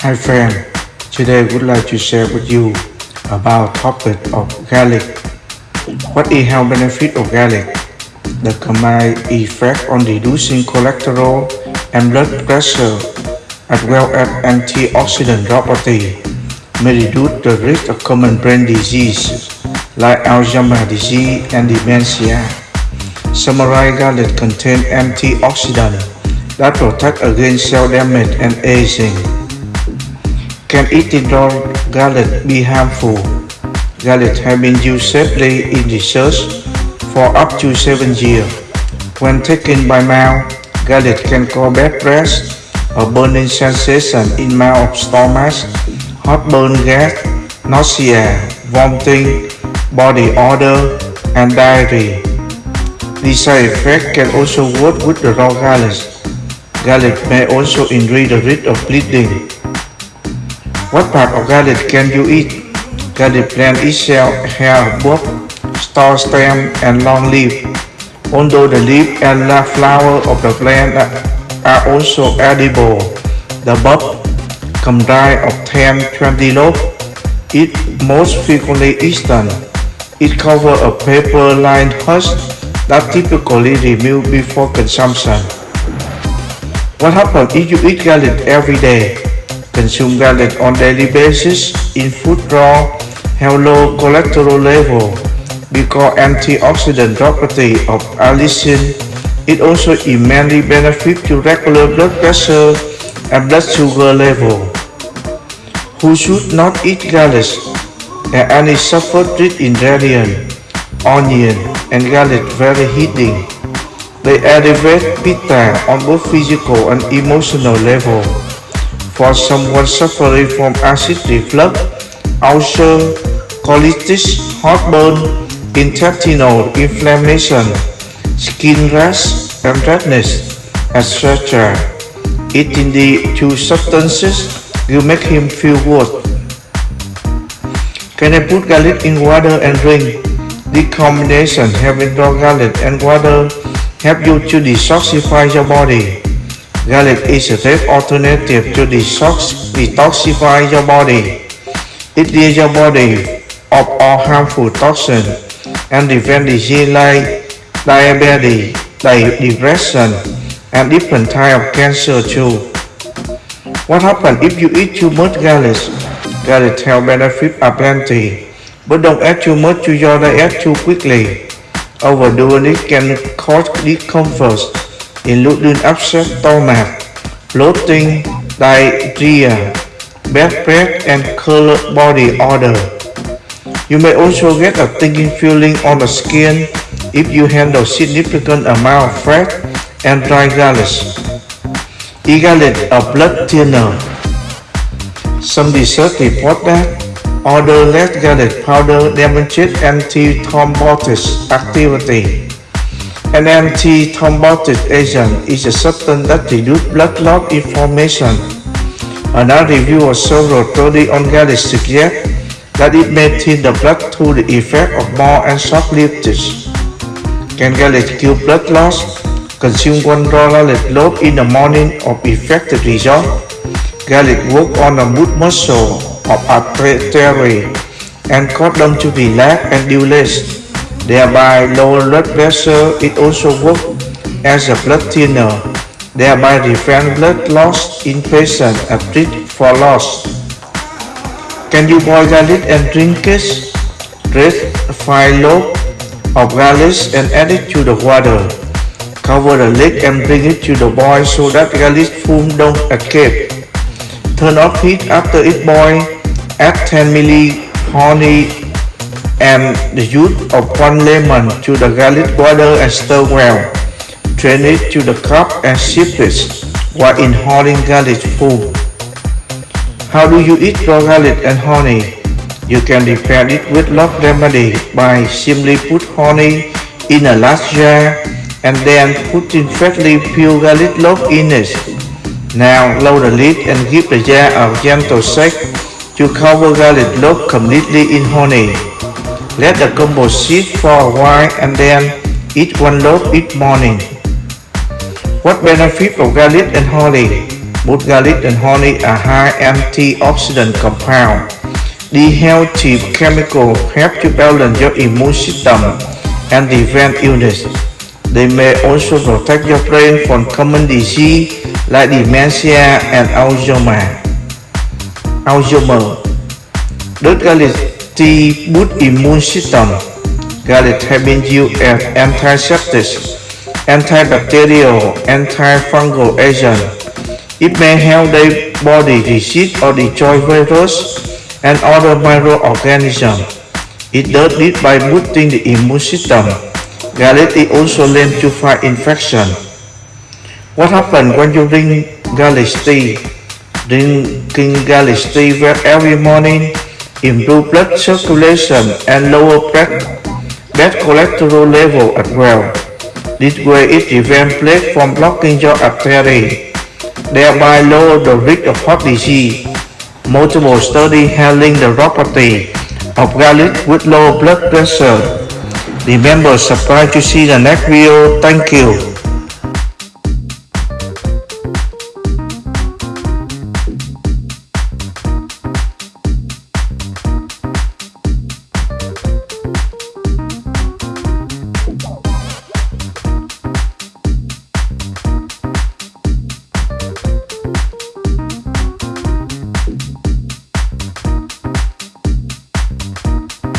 Hi friend, today I would like to share with you about topic of garlic. What is health benefit of garlic? The combined effect on reducing cholesterol and blood pressure as well as antioxidant property may reduce the risk of common brain disease like Alzheimer's disease and dementia. Summarized garlic contains antioxidants that protect against cell damage and aging. Can eating raw garlic be harmful? Garlic has been used safely in research for up to 7 years. When taken by mouth, garlic can cause bad breath, a burning sensation in mouth of stomach, heartburn gas, nausea, vomiting, body odor, and diarrhea. These side effects can also work with the raw garlic. Garlic may also increase the risk of bleeding. What part of garlic can you eat? Garlic plant itself has both star stem and long leaf. Although the leaf and the flower of the plant are also edible, the bulb comprised of 10-20 lobes. It most frequently eaten. It covers a paper-lined husk that typically removed before consumption. What happens if you eat garlic every day? Consume garlic on daily basis in food raw have low cholesterol level because antioxidant property of allicin. It also immensely benefit to regular blood pressure and blood sugar level. Who should not eat garlic? Are any sulfur-rich ingredient, onion and garlic very heating. They elevate pitta on both physical and emotional level. For someone suffering from acid reflux, ulcer, colitis, heartburn, intestinal inflammation, skin rash and redness, etc. Eating the two substances will make him feel good. Can I put garlic in water and drink? The combination having raw garlic and water help you to detoxify your body. Garlic is a safe alternative to detox, detoxify your body. It clears your body of all harmful toxins and prevent disease like diabetes, depression, and different type of cancer too. What happens if you eat too much garlic? Garlic health benefits are plenty, but don't add too much to your diet too quickly. Overdoing it can cause discomfort including upset stomach, bloating, diarrhea, bad breath and colored body odor. You may also get a stinging feeling on the skin if you handle significant amount of fat and dry garlic. E-garlic, a blood thinner. Some research report that other less garlic powder demonstrates anti-thrombotic activity. An anti-thrombotic agent is a substance that reduces blood clot information. Another review of several on garlic suggests that it may thin the blood through the effect of more and short-lived Can garlic kill blood loss? Consume one garlic loaf in the morning of effective result. Garlic work on the smooth muscle of artery and cause them to relax and dilate thereby lower blood pressure. It also works as a blood thinner, thereby prevent blood loss in patients at risk for loss. Can you boil garlic and drink it? 5 loaves of garlic and add it to the water. Cover the lid and bring it to the boil so that garlic foam don't escape. Turn off heat after it boils. Add 10 ml honey and the juice of one lemon to the garlic water and stir well. Drain it to the cup and sip it while inhaling garlic foam. How do you eat raw garlic and honey? You can prepare it with love remedy by simply put honey in a large jar and then put in freshly peeled garlic loaf in it. Now lower the lid and give the jar a gentle shake to cover garlic loaf completely in honey. Let the combo sit for a while and then eat one loaf each morning. What benefit of garlic and honey? Both garlic and honey are high antioxidant compound. The healthy chemical help to balance your immune system and prevent illness. They may also protect your brain from common disease like dementia and Alzheimer. Alzheimer. Garlic tea boost immune system? Used as antiseptic, antibacterial, antifungal agent. It may help the body resist or destroy virus and other microorganisms. It does this by boosting the immune system. Garlic is also linked to fight infection. What happens when you drink garlic tea? Drinking garlic tea every morning improve blood circulation and lower bad cholesterol level as well. This way it prevents plaque from blocking your artery, thereby lower the risk of heart disease. Multiple studies have linked the property of garlic with low blood pressure. Remember, subscribe to see the next video. Thank you.